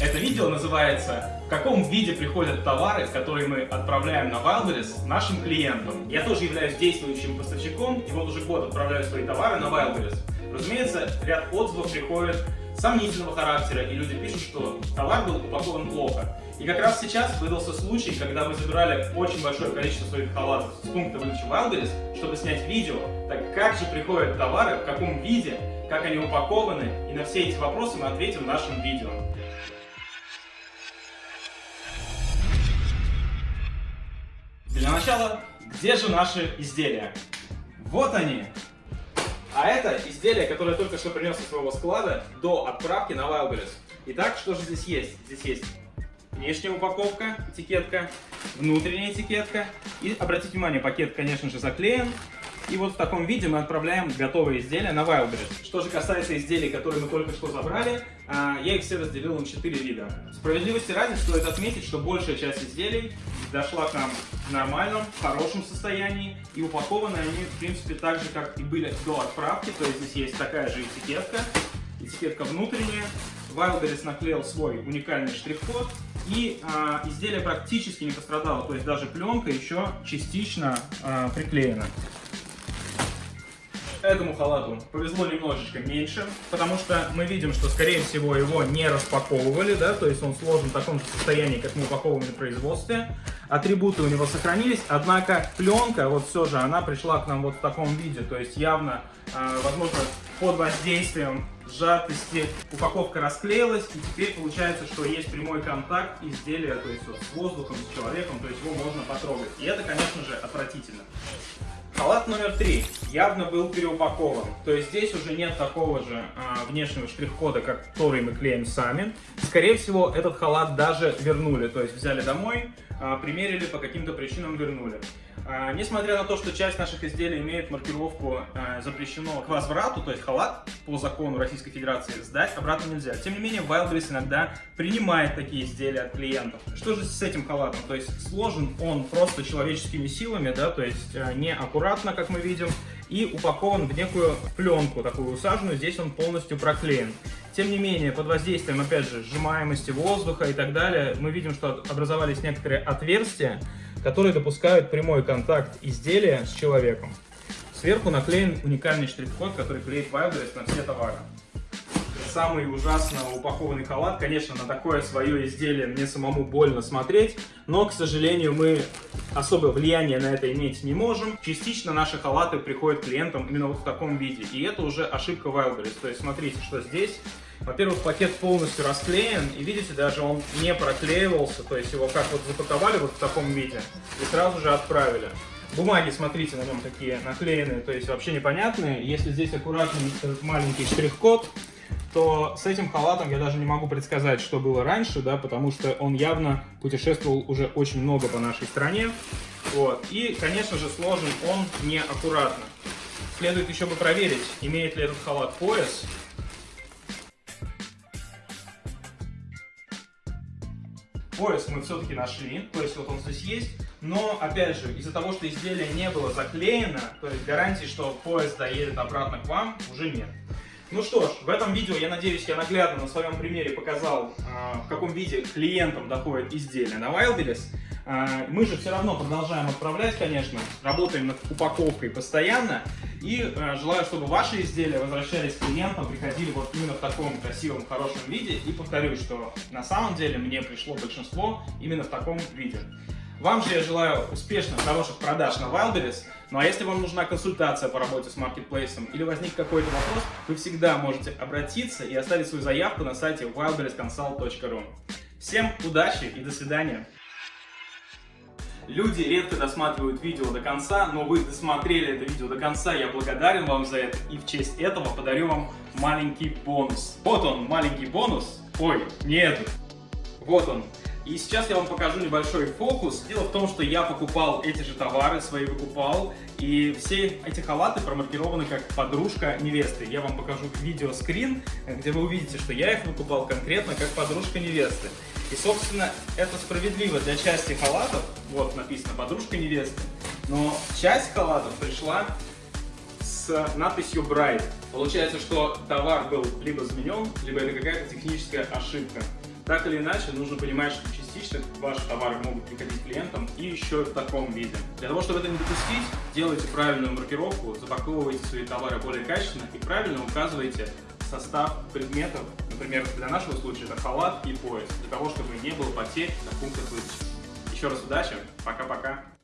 Это видео называется «В каком виде приходят товары, которые мы отправляем на Wildberries нашим клиентам». Я тоже являюсь действующим поставщиком, и вот уже год отправляю свои товары на Wildberries. Разумеется, ряд отзывов приходит сомнительного характера, и люди пишут, что товар был упакован плохо. И как раз сейчас выдался случай, когда мы забирали очень большое количество своих халатов с пункта выдачи Wildberries, чтобы снять видео, так как же приходят товары, в каком виде, как они упакованы, и на все эти вопросы мы ответим в нашем видео. Начала, где же наши изделия? Вот они! А это изделие, которое я только что принес из своего склада до отправки на Wildberries. Итак, что же здесь есть? Здесь есть внешняя упаковка, этикетка, внутренняя этикетка. И обратите внимание, пакет, конечно же, заклеен. И вот в таком виде мы отправляем готовые изделия на Wildberries. Что же касается изделий, которые мы только что забрали, а, я их все разделил на 4 вида. Справедливости ради стоит отметить, что большая часть изделий дошла к нам в нормальном, хорошем состоянии. И упакованы они, в принципе, так же, как и были до отправки. То есть здесь есть такая же этикетка, этикетка внутренняя. Wildberries наклеил свой уникальный штрих-код. И э, изделие практически не пострадало, то есть даже пленка еще частично э, приклеена. Этому халату повезло немножечко меньше, потому что мы видим, что, скорее всего, его не распаковывали, да, то есть он сложен в таком же состоянии, как мы упаковывали в производстве. Атрибуты у него сохранились, однако пленка, вот все же, она пришла к нам вот в таком виде, то есть явно, э, возможно, под воздействием сжатости упаковка расклеилась, и теперь получается, что есть прямой контакт изделия, то есть вот с воздухом, с человеком, то есть его можно потрогать. И это, конечно же, отвратительно. Халат номер три явно был переупакован. То есть здесь уже нет такого же а, внешнего штрих-кода, который мы клеим сами. Скорее всего, этот халат даже вернули. То есть взяли домой, а, примерили, по каким-то причинам вернули. А, несмотря на то, что часть наших изделий имеет маркировку а, запрещено к возврату, то есть халат по закону Российской Федерации сдать обратно нельзя. Тем не менее, Wildberries иногда принимает такие изделия от клиентов. Что же с этим халатом? То есть сложен он просто человеческими силами, да, то есть а, не аккуратно, как мы видим, и упакован в некую пленку, такую усаженную, здесь он полностью проклеен. Тем не менее, под воздействием, опять же, сжимаемости воздуха и так далее, мы видим, что образовались некоторые отверстия, которые допускают прямой контакт изделия с человеком. Сверху наклеен уникальный штрих-код, который клеит Wildberries на все товары. Самый ужасно упакованный халат, конечно, на такое свое изделие мне самому больно смотреть, но, к сожалению, мы особо влияния на это иметь не можем. Частично наши халаты приходят клиентам именно вот в таком виде, и это уже ошибка Wildberries. То есть смотрите, что здесь во-первых, пакет полностью расклеен, и видите, даже он не проклеивался, то есть его как вот запаковали вот в таком виде, и сразу же отправили. Бумаги, смотрите, на нем такие наклеенные, то есть вообще непонятные. Если здесь аккуратный маленький штрих-код, то с этим халатом я даже не могу предсказать, что было раньше, да, потому что он явно путешествовал уже очень много по нашей стране. Вот. И, конечно же, сложен он неаккуратно. Следует еще бы проверить, имеет ли этот халат пояс, Пояс мы все-таки нашли, то есть вот он здесь есть, но опять же, из-за того, что изделие не было заклеено, то есть гарантии, что пояс доедет обратно к вам, уже нет. Ну что ж, в этом видео, я надеюсь, я наглядно на своем примере показал, а, в каком виде клиентам доходит изделие на Wildberries. А, мы же все равно продолжаем отправлять, конечно, работаем над упаковкой постоянно. И а, желаю, чтобы ваши изделия возвращались к клиентам, приходили вот именно в таком красивом, хорошем виде. И повторюсь, что на самом деле мне пришло большинство именно в таком виде. Вам же я желаю успешных, хороших продаж на Wildberries. Ну а если вам нужна консультация по работе с маркетплейсом или возник какой-то вопрос, вы всегда можете обратиться и оставить свою заявку на сайте wildberriesconsult.ru. Всем удачи и до свидания! Люди редко досматривают видео до конца, но вы досмотрели это видео до конца, я благодарен вам за это. И в честь этого подарю вам маленький бонус. Вот он, маленький бонус. Ой, не этот. Вот он. И сейчас я вам покажу небольшой фокус. Дело в том, что я покупал эти же товары, свои выкупал, и все эти халаты промаркированы как подружка невесты. Я вам покажу видеоскрин, где вы увидите, что я их выкупал конкретно как подружка невесты. И, собственно, это справедливо для части халатов, вот написано подружка невесты, но часть халатов пришла с надписью Bright. Получается, что товар был либо заменен, либо это какая-то техническая ошибка. Так или иначе, нужно понимать, что частично ваши товары могут приходить клиентам и еще в таком виде. Для того, чтобы это не допустить, делайте правильную маркировку, запаковывайте свои товары более качественно и правильно указывайте состав предметов, например, для нашего случая это халат и пояс, для того, чтобы не было потерь на пунктах выдачи. Еще раз удачи, пока-пока!